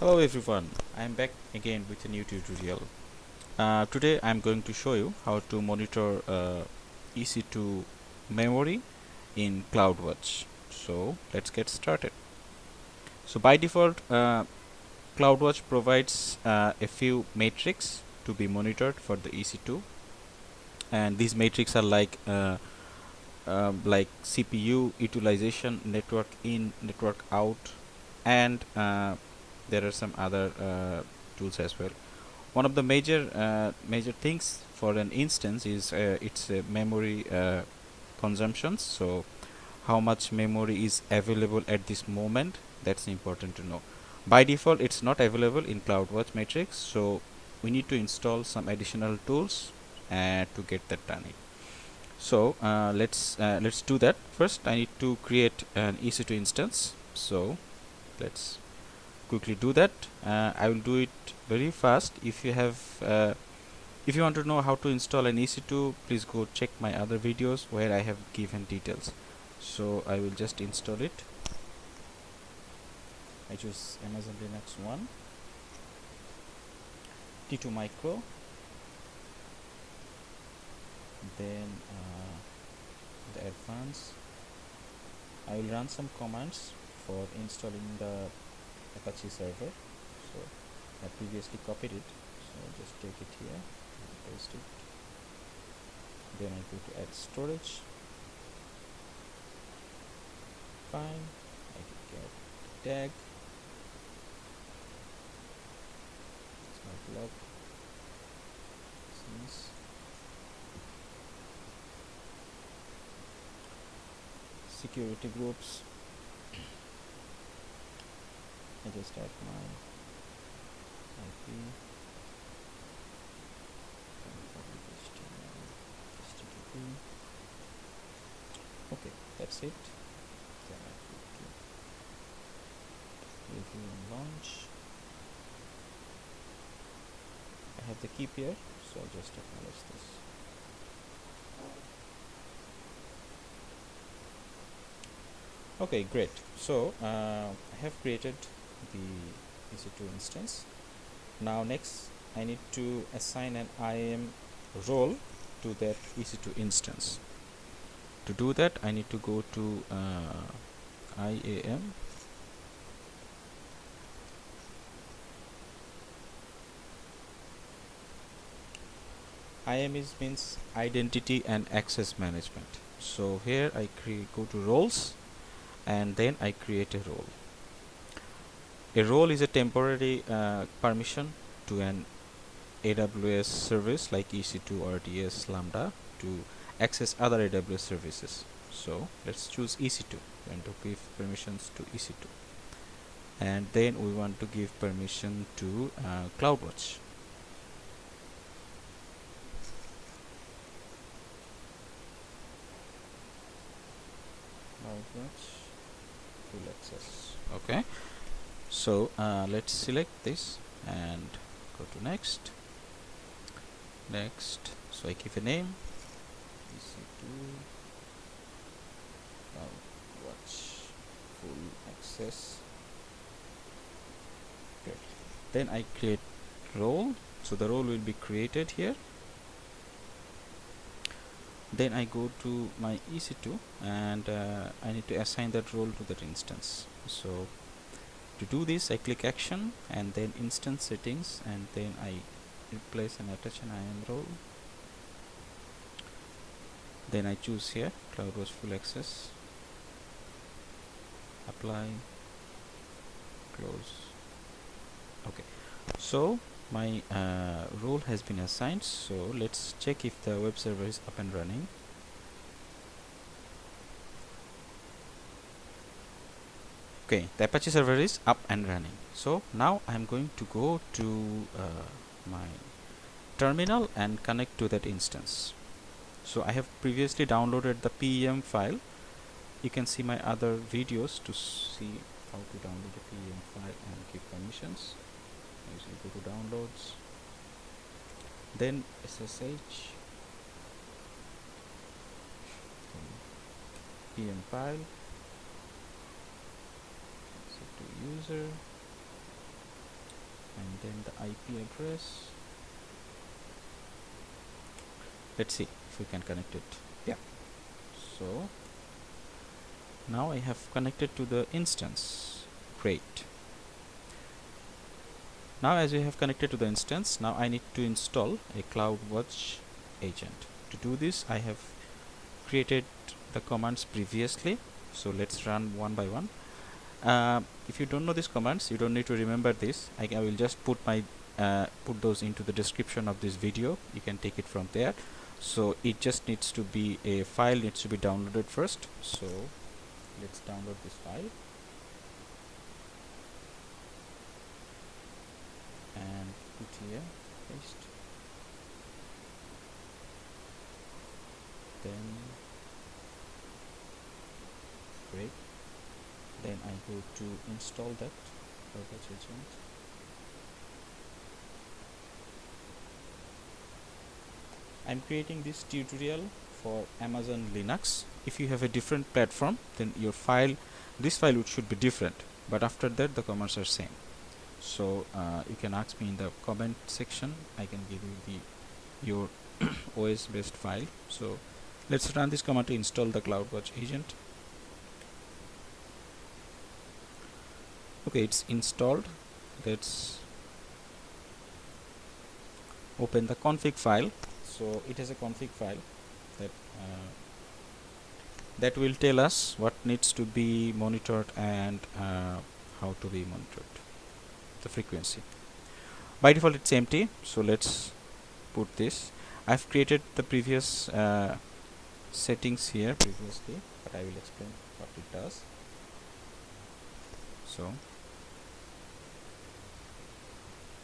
Hello everyone, I am back again with a new tutorial. Uh, today I am going to show you how to monitor uh, EC2 memory in CloudWatch. So let's get started. So by default, uh, CloudWatch provides uh, a few metrics to be monitored for the EC2 and these metrics are like uh, um, like CPU utilization, network in, network out and uh, there are some other uh, tools as well. One of the major uh, major things for an instance is uh, its memory uh, consumptions. So how much memory is available at this moment that's important to know. By default it's not available in CloudWatch Matrix so we need to install some additional tools uh, to get that done. So uh, let's uh, let's do that. First I need to create an EC2 instance. So let's quickly do that. Uh, I will do it very fast. If you have uh, if you want to know how to install an EC2 please go check my other videos where I have given details. So I will just install it. I choose Amazon Linux 1 T2 micro then uh, the advanced. I will run some commands for installing the Apache server. So I previously copied it. So just take it here paste it. Then I go to add storage. Fine. I can get tag. Smart lock since. Security groups I just add my IP okay that's it. Then I to review and launch. I have the keep here so I'll just acknowledge this. Okay great. So uh, I have created the EC2 instance. Now next I need to assign an IAM role to that EC2 instance. To do that I need to go to uh, IAM IAM is means identity and access management. So here I go to roles and then I create a role a role is a temporary uh, permission to an AWS service like EC2 RDS Lambda to access other AWS services. So let's choose EC2 and to give permissions to EC2 and then we want to give permission to uh, CloudWatch. CloudWatch full access. Okay so uh, let's select this and go to next. Next. So I give a name. EC2 watch. Full access. Good. then I create role. So the role will be created here. Then I go to my EC2 and uh, I need to assign that role to that instance. So to do this I click action and then instance settings and then I replace and attach an IAM role then I choose here CloudWatch full access. Apply close. Okay. So my uh, role has been assigned. So let's check if the web server is up and running okay the apache server is up and running. So now i'm going to go to uh, my terminal and connect to that instance. So i have previously downloaded the pem file. You can see my other videos to see how to download the pem file and give permissions. Usually go to downloads. Then ssh pem file to user and then the IP address. Let's see if we can connect it. Yeah. So now I have connected to the instance. Great. Now as we have connected to the instance now I need to install a CloudWatch agent. To do this I have created the commands previously. So let's run one by one uh, if you don't know these commands you don't need to remember this. I, I will just put my uh, put those into the description of this video. You can take it from there. So it just needs to be a file needs to be downloaded first. So let's download this file. And put here paste. Then great then I go to install that. Firebase agent I'm creating this tutorial for Amazon Linux. If you have a different platform then your file this file should be different. But after that the commands are same. So uh, you can ask me in the comment section. I can give you the your OS based file. So let's run this command to install the CloudWatch agent okay it's installed. Let's open the config file. So it has a config file that uh, that will tell us what needs to be monitored and uh, how to be monitored. The frequency. By default it's empty. So let's put this. I've created the previous uh, settings here previously but I will explain what it does. So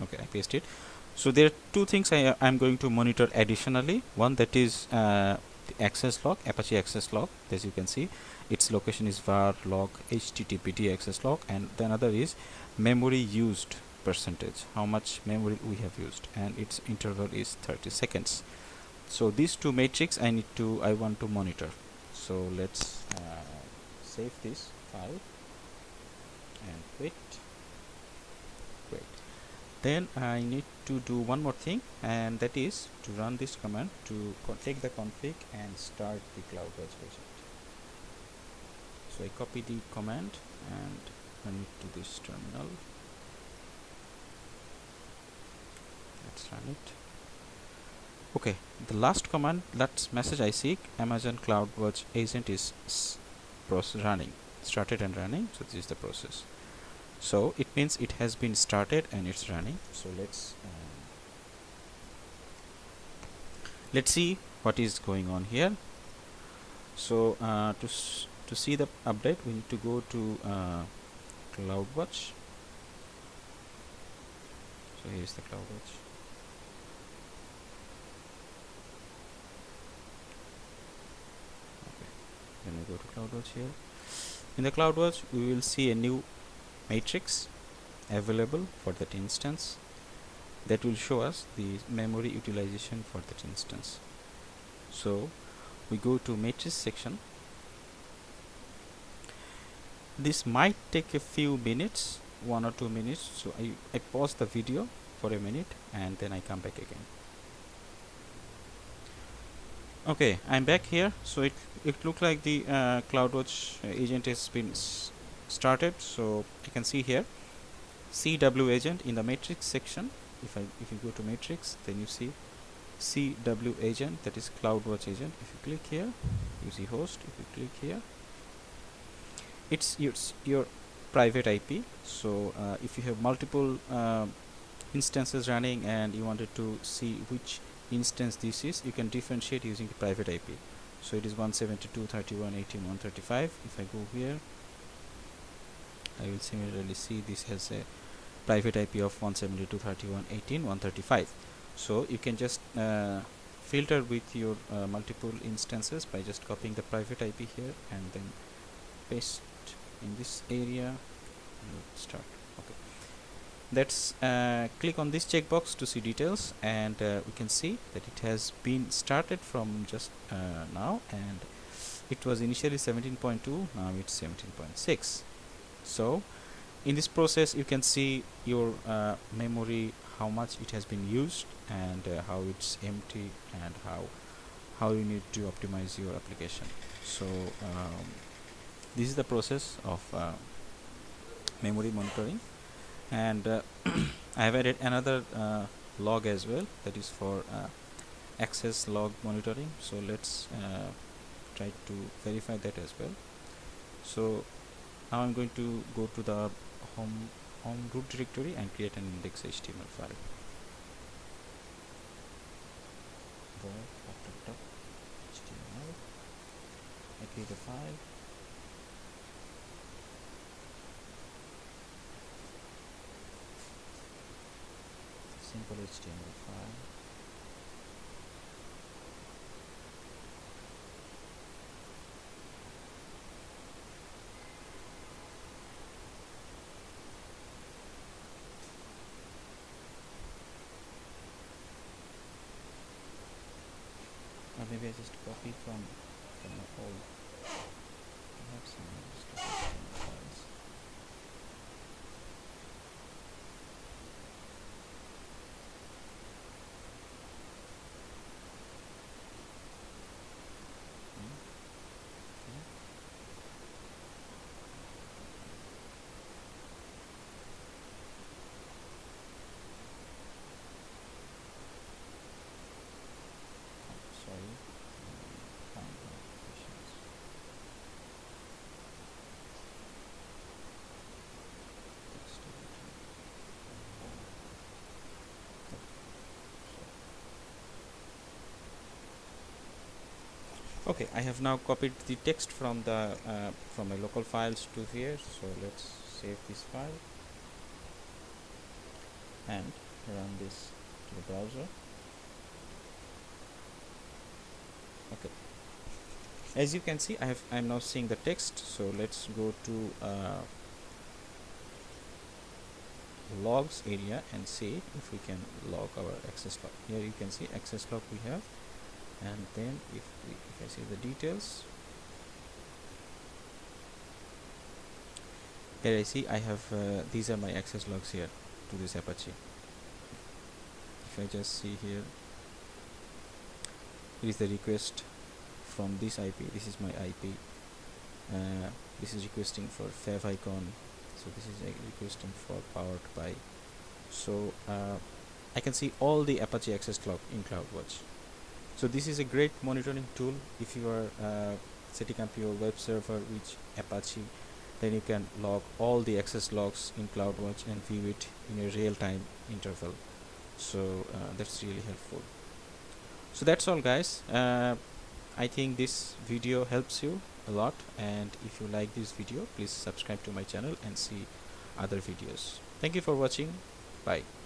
okay I paste it so there are two things I am going to monitor additionally. One that is uh, the access log Apache access log as you can see. Its location is var log httpd access log. And the another is memory used percentage how much memory we have used. And its interval is 30 seconds. So these two matrix I need to I want to monitor. So let's uh, save this file and great then I need to do one more thing and that is to run this command to take the config and start the CloudWatch agent so I copy the command and run it to this terminal. Let's run it. Okay the last command that message I seek Amazon CloudWatch agent is process running started and running so this is the process so it means it has been started and it's running. So let's um, let's see what is going on here. So uh, to to see the update we need to go to uh, CloudWatch so here's the CloudWatch okay. Then we go to CloudWatch here. In the CloudWatch we will see a new matrix available for that instance that will show us the memory utilization for that instance. So we go to matrix section. This might take a few minutes one or two minutes. So I, I pause the video for a minute and then I come back again. Okay I'm back here. So it it looked like the uh, CloudWatch agent has been started so you can see here. CW agent in the matrix section. If I if you go to matrix then you see CW agent that is CloudWatch agent. If you click here you see host. If you click here it's your, your private IP so uh, if you have multiple uh, instances running and you wanted to see which instance this is you can differentiate using the private IP so it is 172.31.18.135 if I go here I will similarly see this has a private IP of 172.31.18.135 so you can just uh, filter with your uh, multiple instances by just copying the private IP here and then paste in this area start. Okay. Let's uh, click on this checkbox to see details and uh, we can see that it has been started from just uh, now and it was initially 17.2 now it's 17.6 so in this process you can see your uh, memory how much it has been used and uh, how it's empty and how how you need to optimize your application. So um, this is the process of uh, memory monitoring. And uh, I have added another uh, log as well. That is for uh, access log monitoring. So let's try to verify that as well. So now I'm going to go to the home home root directory and create an index HTML file. HTML I create a file. Simple HTML file or maybe I just copy from from the old I have some just HTML files Hmm, okay. Oh, sorry um, find my applications text editor Oh, sorry. Okay I have now copied the text from the uh, from my local files to here so let's save this file and run this to the browser. Okay. As you can see I have I'm now seeing the text so let's go to uh, logs area and see if we can log our access log. Here you can see access log we have and then if we if I see the details. Here I see I have uh, these are my access logs here to this Apache. If I just see here here is the request from this IP this is my IP uh, this is requesting for fav icon. So this is uh, requesting for powered by. So uh, I can see all the Apache access log in CloudWatch so this is a great monitoring tool. If you are uh, setting up your web server with Apache then you can log all the access logs in CloudWatch and view it in a real-time interval. So uh, that's really helpful. So that's all guys. Uh, I think this video helps you a lot. And if you like this video please subscribe to my channel and see other videos. Thank you for watching. Bye